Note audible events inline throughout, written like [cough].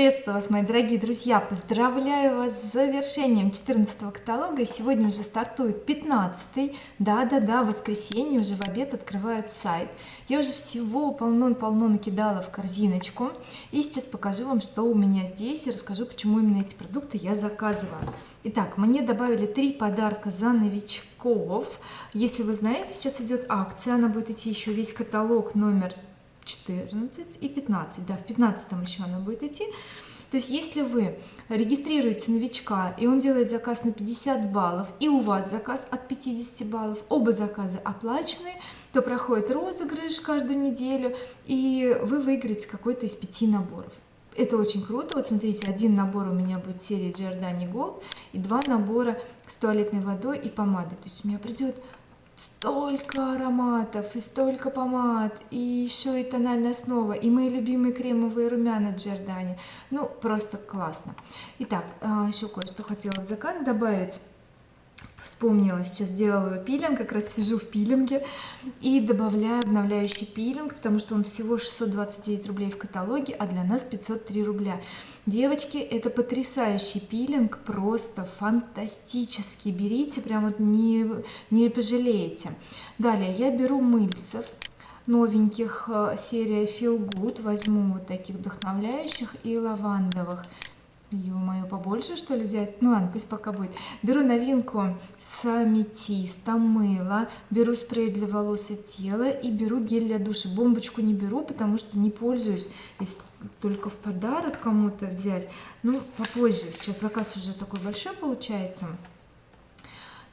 приветствую вас мои дорогие друзья. Поздравляю вас с завершением 14 каталога. Сегодня уже стартует 15 да да да воскресенье уже в обед открывают сайт. Я уже всего полно-полно накидала в корзиночку. И сейчас покажу вам что у меня здесь и расскажу почему именно эти продукты я заказываю. Итак, мне добавили три подарка за новичков. Если вы знаете сейчас идет акция она будет идти еще весь каталог номер 14 и 15 да в 15 еще она будет идти. То есть если вы регистрируете новичка и он делает заказ на 50 баллов и у вас заказ от 50 баллов оба заказа оплачены то проходит розыгрыш каждую неделю и вы выиграете какой-то из пяти наборов. Это очень круто. Вот смотрите один набор у меня будет серии Giordani Gold и два набора с туалетной водой и помадой. То есть у меня придет столько ароматов и столько помад и еще и тональная основа и мои любимые кремовые румяна Джордани. Ну просто классно. Итак а, еще кое-что хотела в заказ добавить вспомнила сейчас делаю пилинг как раз сижу в пилинге и добавляю обновляющий пилинг потому что он всего 629 рублей в каталоге а для нас 503 рубля. Девочки это потрясающий пилинг просто фантастический. Берите прям вот не не пожалеете. Далее я беру мыльцев новеньких э, серия feel good. Возьму вот таких вдохновляющих и лавандовых ё-моё побольше что ли взять? Ну ладно пусть пока будет. Беру новинку с аметистом мыло беру спрей для волос и тела и беру гель для душа. Бомбочку не беру потому что не пользуюсь. Если только в подарок кому-то взять. Ну попозже. Сейчас заказ уже такой большой получается.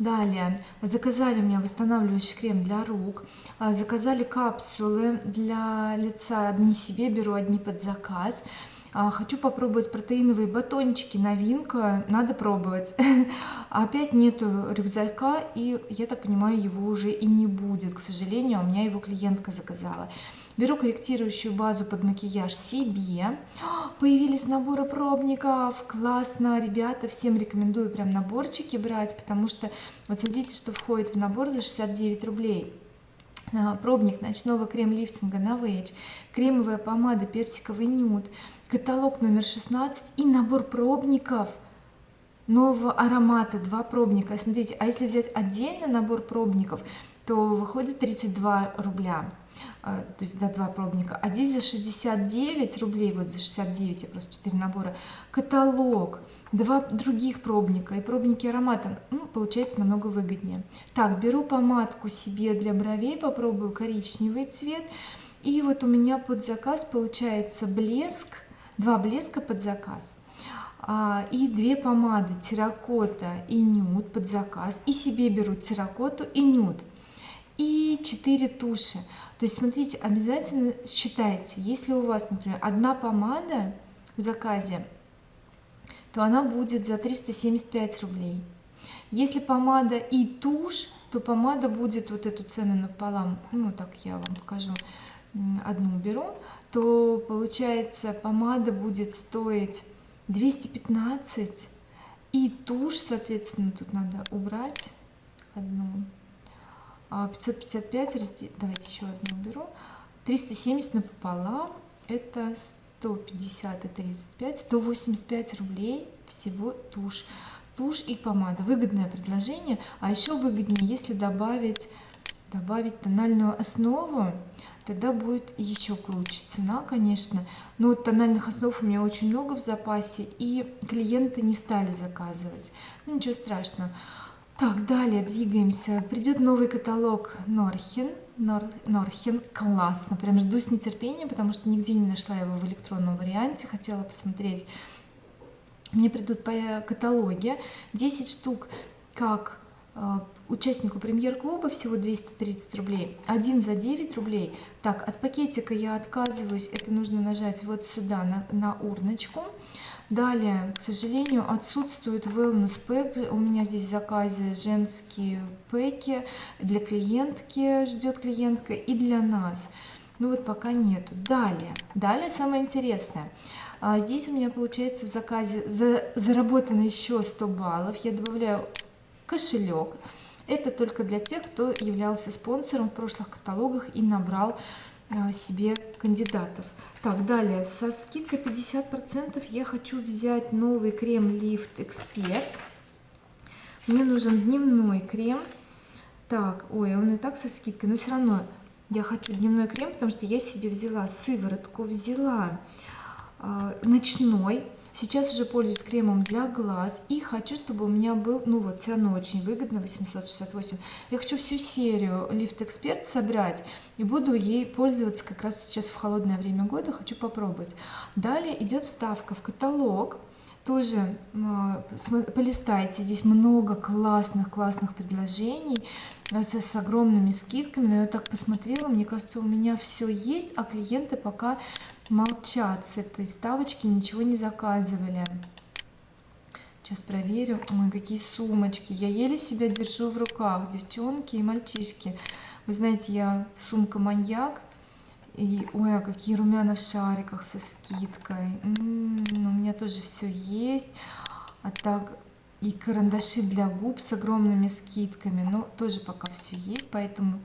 Далее. Заказали у меня восстанавливающий крем для рук. А, заказали капсулы для лица. Одни себе беру одни под заказ хочу попробовать протеиновые батончики новинка надо пробовать. [laughs] Опять нету рюкзака и я так понимаю его уже и не будет к сожалению у меня его клиентка заказала. Беру корректирующую базу под макияж себе. [gasps] Появились наборы пробников. Классно ребята всем рекомендую прям наборчики брать потому что вот смотрите что входит в набор за 69 рублей. а, пробник ночного крем-лифтинга Novage, кремовая помада персиковый нюд, каталог номер 16 и набор пробников нового аромата, два пробника. Смотрите, а если взять отдельно набор пробников, то выходит 32 рубля. А, то есть за два пробника. А здесь за 69 рублей вот за 69 я просто 4 набора. Каталог два других пробника и пробники аромата ну, получается намного выгоднее. Так беру помадку себе для бровей попробую коричневый цвет. И вот у меня под заказ получается блеск два блеска под заказ. а, и две помады терракота и нюд под заказ. И себе берут терракоту и нюд. И 4 туши. То есть смотрите обязательно считайте если у вас например одна помада в заказе то она будет за 375 рублей. Если помада и тушь то помада будет вот эту цену напополам. Ну так я вам покажу одну беру то получается помада будет стоить 215 и тушь соответственно тут надо убрать одну. 555 разделить давайте еще одну уберу. 370 напополам это 150 и 35 185 рублей всего тушь. Тушь и помада. Выгодное предложение. А еще выгоднее если добавить добавить тональную основу тогда будет еще круче. Цена конечно но тональных основ у меня очень много в запасе и клиенты не стали заказывать. Ну, ничего страшного. Так далее двигаемся. Придет новый каталог Норхен Нор, Норхен классно. Прям жду с нетерпением потому что нигде не нашла его в электронном варианте. Хотела посмотреть. Мне придут по каталоге. 10 штук как участнику премьер-клуба всего 230 рублей. Один за 9 рублей. Так от пакетика я отказываюсь. Это нужно нажать вот сюда на, на урночку. Далее к сожалению отсутствует wellness pack у меня здесь в заказе женские пэки. Для клиентки ждет клиентка и для нас. Ну вот пока нету. Далее. Далее самое интересное. А здесь у меня получается в заказе за, заработано еще 100 баллов. Я добавляю кошелек. Это только для тех кто являлся спонсором в прошлых каталогах и набрал а, себе кандидатов. Так далее. Со скидкой 50 процентов я хочу взять новый крем лифт эксперт мне нужен дневной крем. Так ой он и так со скидкой но все равно я хочу дневной крем потому что я себе взяла сыворотку взяла э, ночной сейчас уже пользуюсь кремом для глаз и хочу чтобы у меня был ну вот все равно очень выгодно 868 я хочу всю серию лифт эксперт собрать и буду ей пользоваться как раз сейчас в холодное время года хочу попробовать. Далее идет вставка в каталог тоже полистайте здесь много классных классных предложений э, с, с огромными скидками но я так посмотрела мне кажется у меня все есть а клиенты пока молчат с этой ставочки ничего не заказывали. Сейчас проверю. Ой какие сумочки. Я еле себя держу в руках. Девчонки и мальчишки. Вы знаете я сумка маньяк и ой а какие румяна в шариках со скидкой. М -м -м, меня тоже все есть. А так и карандаши для губ с огромными скидками. Но тоже пока все есть поэтому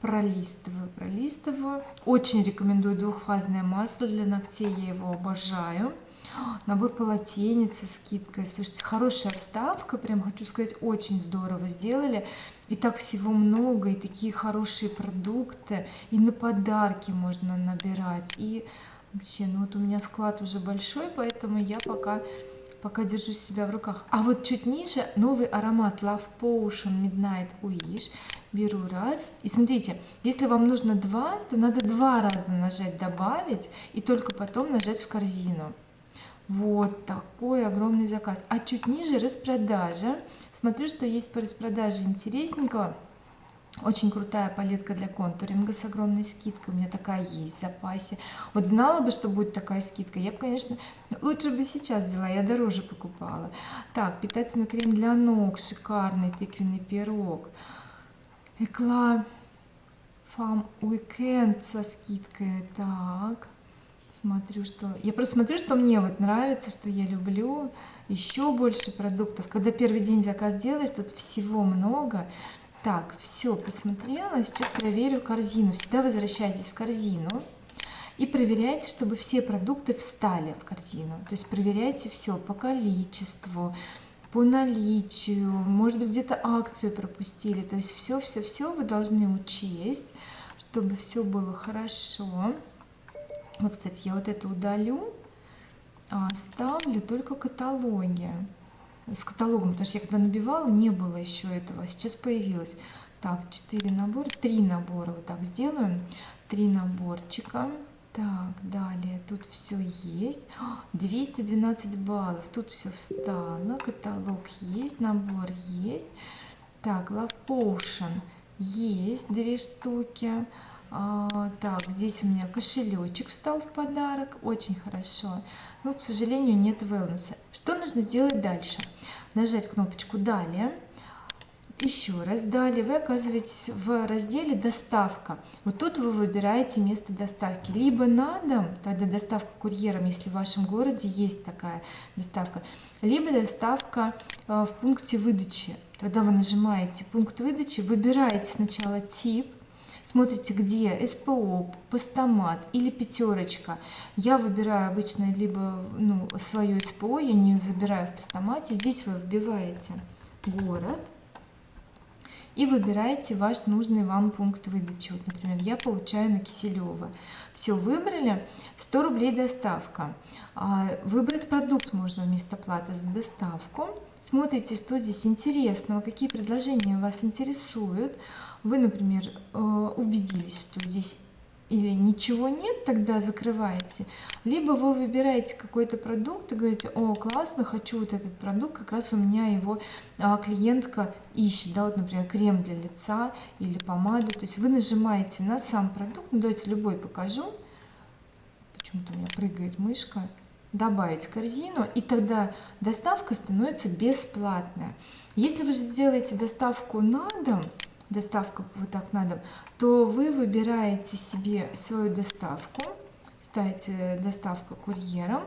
пролистываю пролистываю. Очень рекомендую двухфазное масло для ногтей я его обожаю. Набор полотенец со скидкой. Слушайте хорошая вставка прям хочу сказать очень здорово сделали. И так всего много и такие хорошие продукты и на подарки можно набирать и вообще ну вот у меня склад уже большой поэтому я пока пока держу себя в руках. А вот чуть ниже новый аромат Love Potion Midnight. Wish беру раз. И смотрите если вам нужно два то надо два раза нажать добавить и только потом нажать в корзину. Вот такой огромный заказ. А чуть ниже распродажа. Смотрю что есть по распродаже интересненького очень крутая палетка для контуринга с огромной скидкой у меня такая есть в запасе вот знала бы что будет такая скидка я бы конечно лучше бы сейчас взяла я дороже покупала так питательный крем для ног шикарный тыквенный пирог Экла Фам Уикенд со скидкой. Так, смотрю, что... Я просто смотрю, что мне вот нравится, что я люблю. Еще больше продуктов. Когда первый день заказ делаешь, тут всего много. Так, все, посмотрела. Сейчас проверю корзину. Всегда возвращайтесь в корзину и проверяйте, чтобы все продукты встали в корзину. То есть проверяйте все по количеству, по наличию, может быть где-то акцию пропустили, то есть все, все, все вы должны учесть, чтобы все было хорошо. Вот, кстати, я вот это удалю, а оставлю только каталоги с каталогом, потому что я когда набивала, не было еще этого, сейчас появилось. Так, 4 набора, 3 набора вот так сделаем, 3 наборчика. Так далее тут все есть. [gasps] 212 баллов тут все встало каталог есть набор есть. Так love potion есть две штуки. А, так здесь у меня кошелечек встал в подарок очень хорошо. Но к сожалению нет wellness. Что нужно сделать дальше нажать кнопочку далее еще раз далее вы оказываетесь в разделе доставка вот тут вы выбираете место доставки. Либо на дом тогда доставка курьером если в вашем городе есть такая доставка либо доставка э, в пункте выдачи. Тогда вы нажимаете пункт выдачи выбираете сначала тип смотрите где? СПО, постамат или пятерочка я выбираю обычно либо ну, свое СПО я не забираю в постамате здесь вы вбиваете город и выбираете ваш нужный вам пункт выдачи. Вот например я получаю на Киселева. Все выбрали 100 рублей доставка. А, выбрать продукт можно вместо платы за доставку. Смотрите что здесь интересного какие предложения вас интересуют. Вы например э, убедились что здесь или ничего нет тогда закрываете. Либо вы выбираете какой-то продукт и говорите о классно хочу вот этот продукт как раз у меня его а, клиентка ищет да вот например крем для лица или помаду. То есть вы нажимаете на сам продукт. Ну, давайте любой покажу. Почему-то у меня прыгает мышка. Добавить корзину и тогда доставка становится бесплатная. Если вы же делаете доставку на дом доставка вот так на дом то вы выбираете себе свою доставку ставите доставка курьером.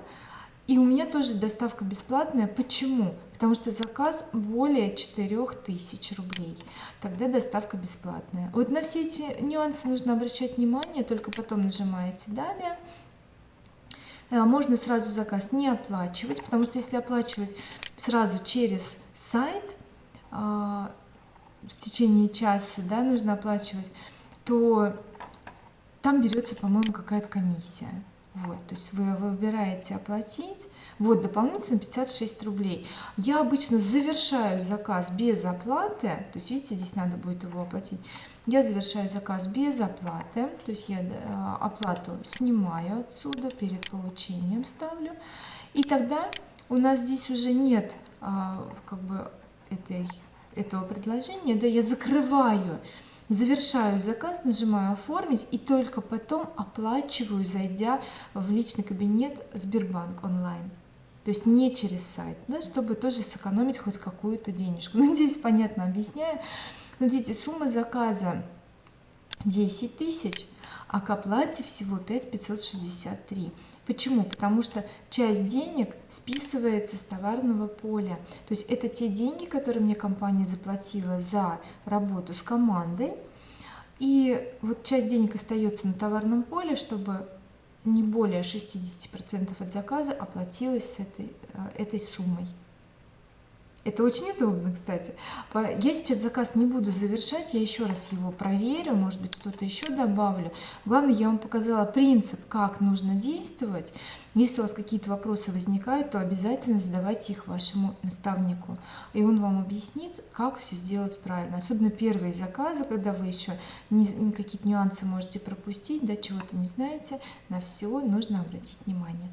И у меня тоже доставка бесплатная. Почему? Потому что заказ более 4000 рублей. Тогда доставка бесплатная. Вот на все эти нюансы нужно обращать внимание только потом нажимаете далее э, можно сразу заказ не оплачивать потому что если оплачивать сразу через сайт а, в течение часа да, нужно оплачивать то там берется по-моему какая-то комиссия. Вот то есть вы выбираете оплатить. Вот дополнительно 56 рублей. Я обычно завершаю заказ без оплаты то есть видите здесь надо будет его оплатить. Я завершаю заказ без оплаты то есть я э, оплату снимаю отсюда перед получением ставлю. И тогда у нас здесь уже нет а, как бы этой этого предложения да я закрываю завершаю заказ нажимаю оформить и только потом оплачиваю зайдя в личный кабинет Сбербанк онлайн. То есть не через сайт да, чтобы тоже сэкономить хоть какую-то денежку. [laughs] Надеюсь понятно объясняю. Смотрите сумма заказа 10 тысяч а к оплате всего 5 563 почему? Потому что часть денег списывается с товарного поля. То есть это те деньги которые мне компания заплатила за работу с командой. И вот часть денег остается на товарном поле чтобы не более 60 процентов от заказа оплатилась с этой э, этой суммой это очень удобно кстати. Я сейчас заказ не буду завершать я еще раз его проверю может быть что-то еще добавлю. Главное я вам показала принцип как нужно действовать. Если у вас какие-то вопросы возникают то обязательно задавайте их вашему наставнику и он вам объяснит как все сделать правильно. Особенно первые заказы когда вы еще какие-то нюансы можете пропустить да чего-то не знаете на все нужно обратить внимание.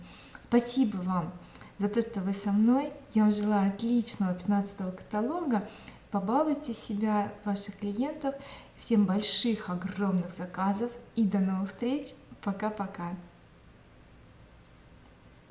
Спасибо вам за то, что вы со мной. Я вам желаю отличного 15 каталога. Побалуйте себя, ваших клиентов. Всем больших, огромных заказов. И до новых встреч. Пока-пока.